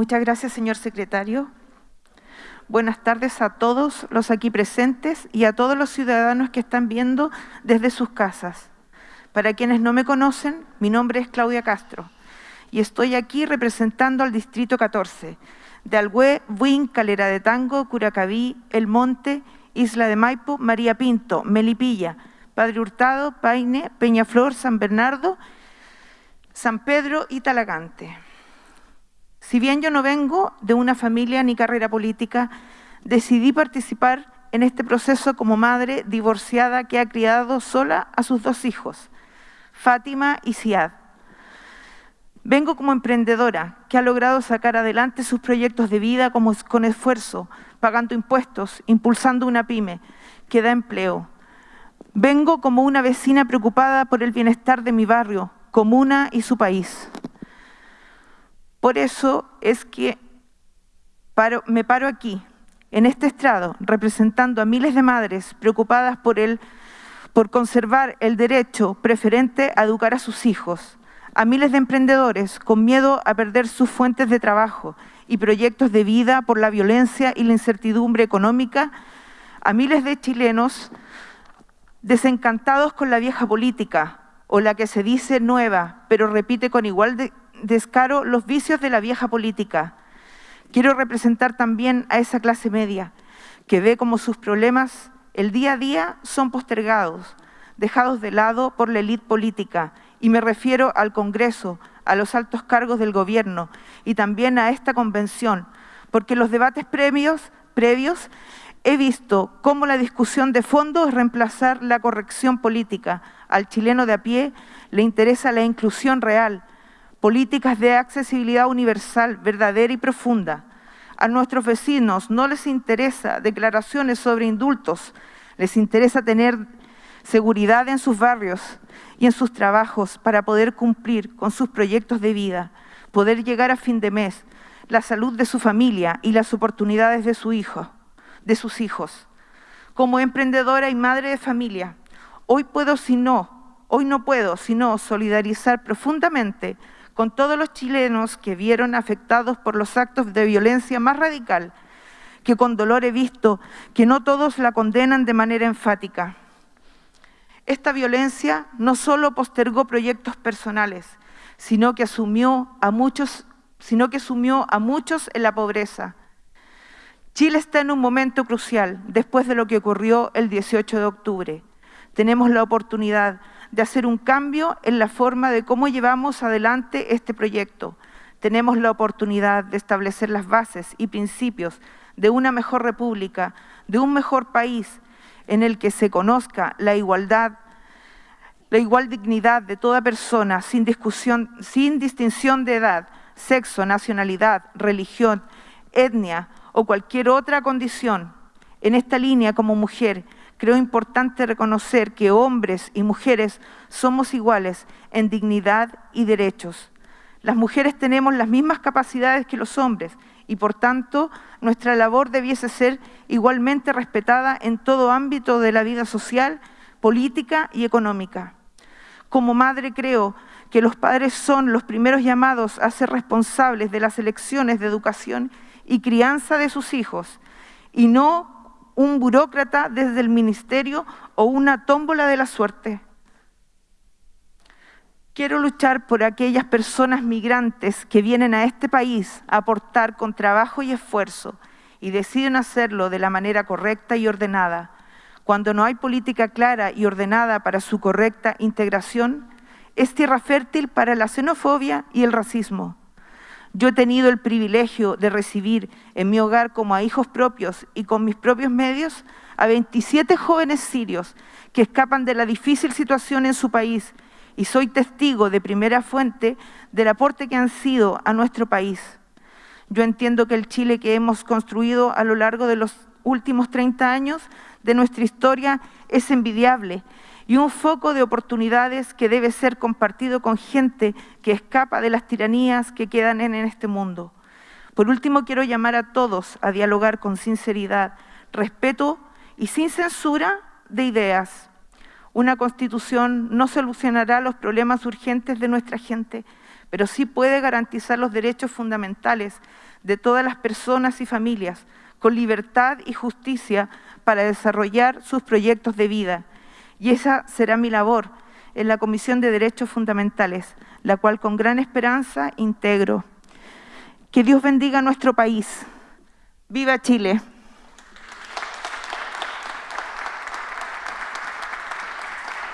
Muchas gracias, señor secretario. Buenas tardes a todos los aquí presentes y a todos los ciudadanos que están viendo desde sus casas. Para quienes no me conocen, mi nombre es Claudia Castro y estoy aquí representando al Distrito 14 de Alhué, Buin, Calera de Tango, Curacaví, El Monte, Isla de Maipo, María Pinto, Melipilla, Padre Hurtado, Paine, Peñaflor, San Bernardo, San Pedro y Talagante. Si bien yo no vengo de una familia ni carrera política, decidí participar en este proceso como madre divorciada que ha criado sola a sus dos hijos, Fátima y Siad. Vengo como emprendedora que ha logrado sacar adelante sus proyectos de vida con esfuerzo, pagando impuestos, impulsando una pyme que da empleo. Vengo como una vecina preocupada por el bienestar de mi barrio, comuna y su país. Por eso es que me paro aquí, en este estrado, representando a miles de madres preocupadas por, el, por conservar el derecho preferente a educar a sus hijos, a miles de emprendedores con miedo a perder sus fuentes de trabajo y proyectos de vida por la violencia y la incertidumbre económica, a miles de chilenos desencantados con la vieja política o la que se dice nueva, pero repite con igual de descaro los vicios de la vieja política. Quiero representar también a esa clase media que ve como sus problemas el día a día son postergados, dejados de lado por la élite política, y me refiero al Congreso, a los altos cargos del gobierno y también a esta convención, porque los debates previos, previos he visto cómo la discusión de fondo es reemplazar la corrección política. Al chileno de a pie le interesa la inclusión real, políticas de accesibilidad universal, verdadera y profunda. A nuestros vecinos no les interesa declaraciones sobre indultos, les interesa tener seguridad en sus barrios y en sus trabajos para poder cumplir con sus proyectos de vida, poder llegar a fin de mes, la salud de su familia y las oportunidades de, su hijo, de sus hijos. Como emprendedora y madre de familia, hoy puedo si no, hoy no puedo sino solidarizar profundamente con todos los chilenos que vieron afectados por los actos de violencia más radical, que con dolor he visto que no todos la condenan de manera enfática. Esta violencia no solo postergó proyectos personales, sino que asumió a muchos, sino que sumió a muchos en la pobreza. Chile está en un momento crucial después de lo que ocurrió el 18 de octubre. Tenemos la oportunidad de hacer un cambio en la forma de cómo llevamos adelante este proyecto. Tenemos la oportunidad de establecer las bases y principios de una mejor república, de un mejor país en el que se conozca la igualdad, la igual dignidad de toda persona sin, discusión, sin distinción de edad, sexo, nacionalidad, religión, etnia o cualquier otra condición. En esta línea, como mujer, creo importante reconocer que hombres y mujeres somos iguales en dignidad y derechos. Las mujeres tenemos las mismas capacidades que los hombres y por tanto nuestra labor debiese ser igualmente respetada en todo ámbito de la vida social, política y económica. Como madre creo que los padres son los primeros llamados a ser responsables de las elecciones de educación y crianza de sus hijos y no un burócrata desde el ministerio o una tómbola de la suerte. Quiero luchar por aquellas personas migrantes que vienen a este país a aportar con trabajo y esfuerzo y deciden hacerlo de la manera correcta y ordenada. Cuando no hay política clara y ordenada para su correcta integración, es tierra fértil para la xenofobia y el racismo. Yo he tenido el privilegio de recibir en mi hogar como a hijos propios y con mis propios medios a 27 jóvenes sirios que escapan de la difícil situación en su país y soy testigo de primera fuente del aporte que han sido a nuestro país. Yo entiendo que el Chile que hemos construido a lo largo de los últimos 30 años de nuestra historia es envidiable y un foco de oportunidades que debe ser compartido con gente que escapa de las tiranías que quedan en este mundo. Por último, quiero llamar a todos a dialogar con sinceridad, respeto y sin censura de ideas. Una constitución no solucionará los problemas urgentes de nuestra gente, pero sí puede garantizar los derechos fundamentales de todas las personas y familias, con libertad y justicia para desarrollar sus proyectos de vida. Y esa será mi labor en la Comisión de Derechos Fundamentales, la cual con gran esperanza integro. Que Dios bendiga a nuestro país. ¡Viva Chile!